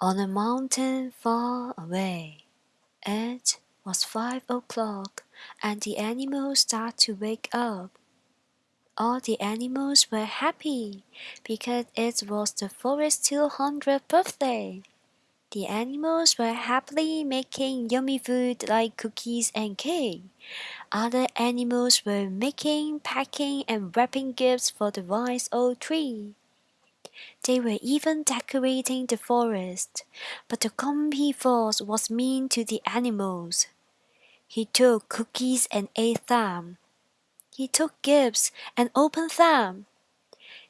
on a mountain far away. It was five o'clock, and the animals started to wake up. All the animals were happy because it was the forest's 200th birthday. The animals were happily making yummy food like cookies and cake. Other animals were making, packing, and wrapping gifts for the wise old tree. They were even decorating the forest, but the grumpy fox was mean to the animals. He took cookies and ate them. He took gifts and opened them.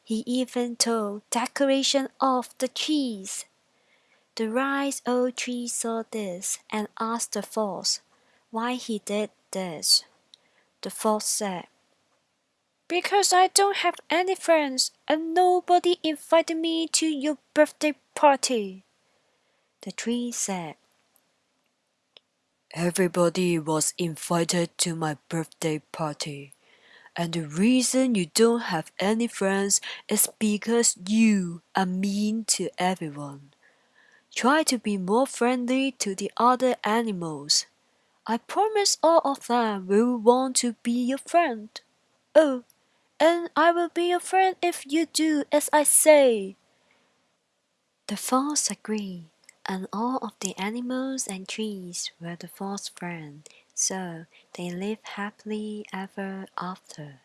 He even took decoration off the trees. The wise old tree saw this and asked the fox why he did this. The fox said, because I don't have any friends and nobody invited me to your birthday party. The tree said, Everybody was invited to my birthday party. And the reason you don't have any friends is because you are mean to everyone. Try to be more friendly to the other animals. I promise all of them will want to be your friend. Oh, and I will be your friend if you do as I say. The fox agreed, and all of the animals and trees were the fox's friends, so they lived happily ever after.